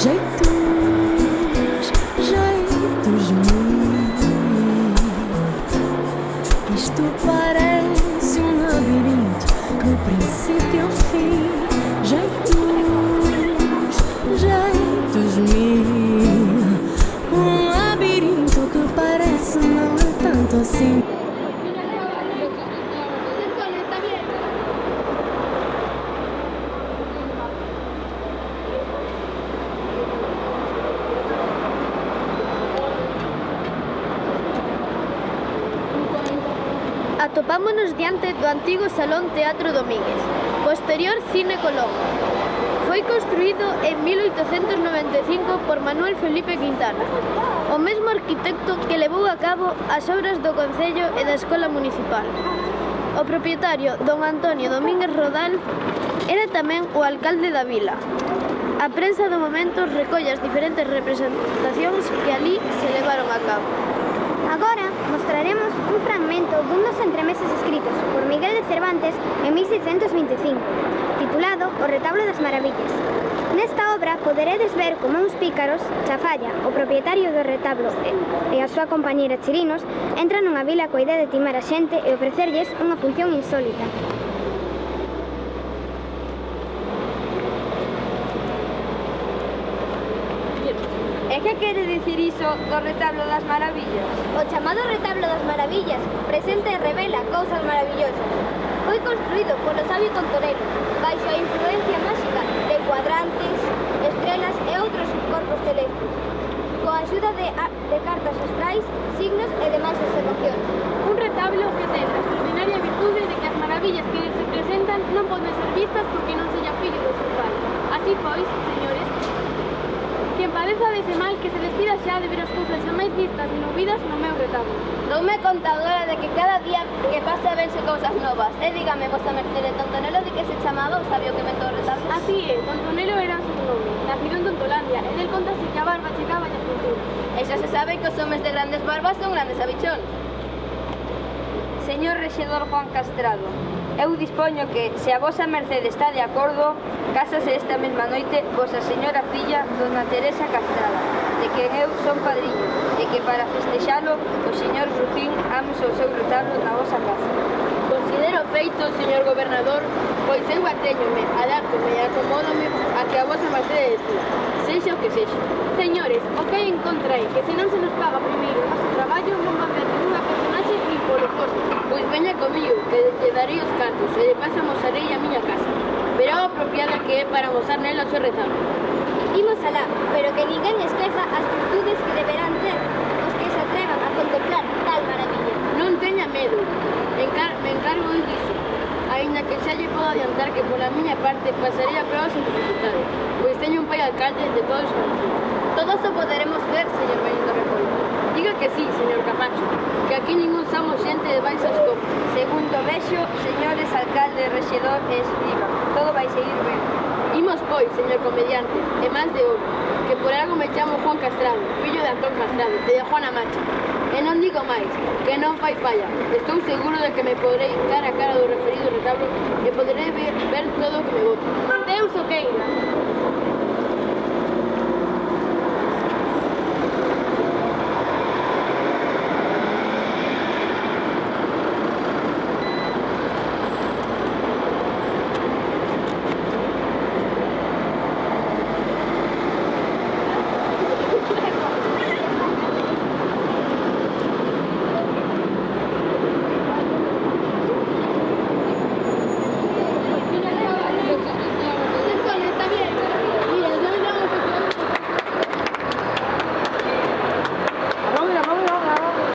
Jeitos, jeitos mil. Isto parece um labirinto do princípio ao fim. Jeitos, jeitos mil. atopámonos diante do antigo Salón Teatro Domínguez, posterior Cine Colón. Foi construído en 1895 por Manuel Felipe Quintana, o mesmo arquitecto que levou a cabo as obras do Concello e da Escola Municipal. O propietario, don Antonio Domínguez Rodal, era tamén o alcalde da vila. A prensa do momento recolle as diferentes representacións que ali se levaron a cabo dun dos entremeses escritos por Miguel de Cervantes en 1625, titulado O retablo das maravillas. Nesta obra poderedes ver como uns pícaros, Chafalla, o propietario do retablo e a súa compañeira Chirinos, entran nunha vila coa idea de timar a xente e ofrecerlles unha función insólita. E que quere dicir iso do retablo das maravillas? O chamado retablo das maravillas presente e revela cousas maravillosas. Foi construído polo sabio Tontorelo, baixo a influencia máxica de cuadrantes, estrelas e outros corpos celestes, coa axuda de, de cartas astrais, signos e demais observacións. Un retablo que ten a extraordinaria virtude de que as maravillas que se presentan non poden ser vistas porque non sella fillo do seu pai. Así pois, se que en Valeza dese mal que se despida xa de ver as cousas xa máis vistas e novidas no meu retablo. Doume contadora de que cada día que pasa vense cousas novas. E eh, dígame, vosa mercede, Tontonelo de que se chamaba o sabio que mentou o retablo? Así é, Tontonelo era o seu nome, nacido en Tontolandia, e del contase que a barba chegaba a cintura. E xa se sabe que os homes de grandes barbas son grandes abichón. Señor Rexedor Juan Castrado, Eu dispoño que, se a vosa mercede está de acordo, casase esta mesma noite vosa señora filla, dona Teresa Castrada, de quen eu son padriño, e que para festexalo o señor Rufín amos o seu retablo na vosa casa. Considero feito, señor gobernador, pois eu atéñome, adaptome e acomódome a que a vosa mercede decida, sexa o que sexa. Señores, o que hai en contra é que se non se nos paga primeiro o noso traballo non van ver nunha cosa Veña comigo, que lle darei os cartos e de paso mosarei a miña casa. Verá o apropiada que é para mosar nela o seu retablo. Imos alá, pero que ninguén esqueza as virtudes que deberán ter os que se atrevan a contemplar tal maravilla. Non teña medo, Encar me encargo disso. Ainda que xa lle podo adiantar que pola miña parte pasarei a prova sin dificultade, pois teño un pai alcalde de todos os concellos. Todos o poderemos ver, señor Benito Repollo. Diga que sí, señor Camacho, que aquí ningún somos xente de baixo escopo. Segundo vexo, señores alcalde, rexedor e escriba, todo vai seguir ben. Imos pois, señor comediante, e máis de ouro, que por algo me chamo Juan Castrado, fillo de Antón Castrado, e de Juana Macha. E non digo máis, que non fai falla. Estou seguro de que me podrei cara a cara do referido retablo e poderei ver, ver todo que me voto. Deus o queira.